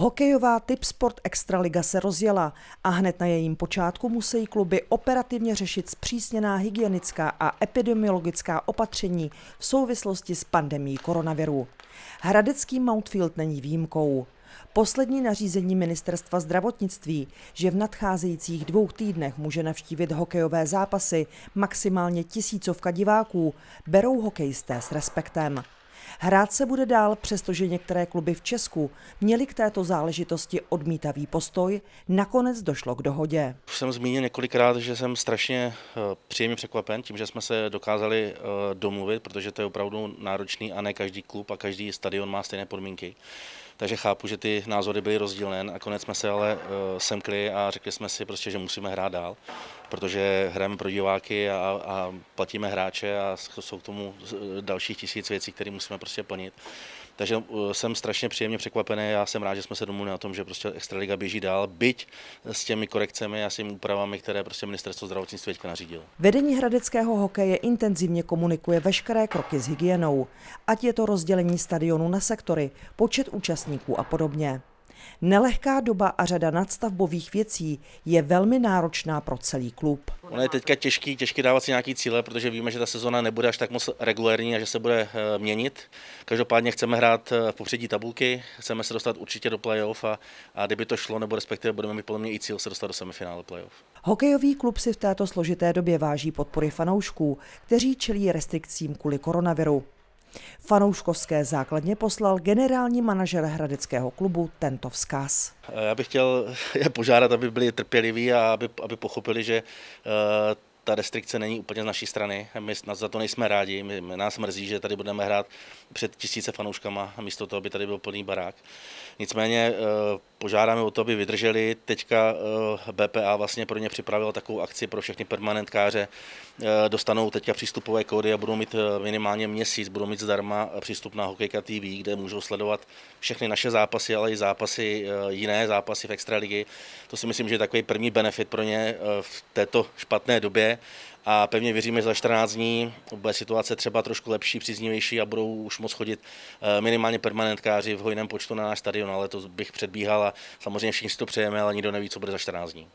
Hokejová typ Sport Extraliga se rozjela a hned na jejím počátku musí kluby operativně řešit zpřísněná hygienická a epidemiologická opatření v souvislosti s pandemí koronaviru. Hradecký Mountfield není výjimkou. Poslední nařízení ministerstva zdravotnictví, že v nadcházejících dvou týdnech může navštívit hokejové zápasy maximálně tisícovka diváků, berou hokejisté s respektem. Hrát se bude dál, přestože některé kluby v Česku měly k této záležitosti odmítavý postoj, nakonec došlo k dohodě. Už jsem zmínil několikrát, že jsem strašně eh, příjemně překvapen tím, že jsme se dokázali eh, domluvit, protože to je opravdu náročný a ne každý klub a každý stadion má stejné podmínky. Takže chápu, že ty názory byly rozdílné. Nakonec jsme se ale eh, semkli a řekli jsme si prostě, že musíme hrát dál, protože hrajeme pro diváky a, a platíme hráče a jsou k tomu dalších tisíc věcí, které musíme prostě plnit. Takže uh, jsem strašně příjemně překvapený. Já jsem rád, že jsme se domluvili na tom, že prostě Extraliga běží dál, byť s těmi korekcemi a s těmi úpravami, které prostě ministerstvo zdravotnictví teďka nařídilo. Vedení hradeckého hokeje intenzivně komunikuje veškeré kroky s hygienou, ať je to rozdělení stadionu na sektory, počet účastníků a podobně. Nelehká doba a řada nadstavbových věcí je velmi náročná pro celý klub. Ono je teďka těžký, těžký dávat si nějaký cíle, protože víme, že ta sezona nebude až tak moc regulérní a že se bude eh, měnit. Každopádně chceme hrát eh, v popředí tabulky, chceme se dostat určitě do playoff a, a kdyby to šlo, nebo respektive budeme mít podle mě i cíl se dostat do semifinále playoff. Hokejový klub si v této složité době váží podpory fanoušků, kteří čelí restrikcím kvůli koronaviru. Fanouškovské základně poslal generální manažer Hradeckého klubu tento vzkaz. Já bych chtěl je požádat, aby byli trpěliví a aby, aby pochopili, že uh, ta restrikce není úplně z naší strany. My za to nejsme rádi. My, my nás mrzí, že tady budeme hrát před tisíce fanouškama místo toho, aby tady byl plný barák. Nicméně eh, požádáme o to, aby vydrželi. Teďka eh, BPA vlastně pro ně připravil takovou akci pro všechny permanentkáře. Eh, dostanou teďka přístupové kódy a budou mít minimálně měsíc, budou mít zdarma přístup na Hokejka TV, kde můžou sledovat všechny naše zápasy, ale i zápasy, jiné zápasy v extraligy. To si myslím, že je takový první benefit pro ně v této špatné době a pevně věříme, že za 14 dní bude situace třeba trošku lepší, příznivější a budou už moc chodit eh, minimálně permanentkáři v hojném počtu na náš stadion, ale to bych předbíhal a samozřejmě všichni si to přejeme, ale nikdo neví, co bude za 14 dní.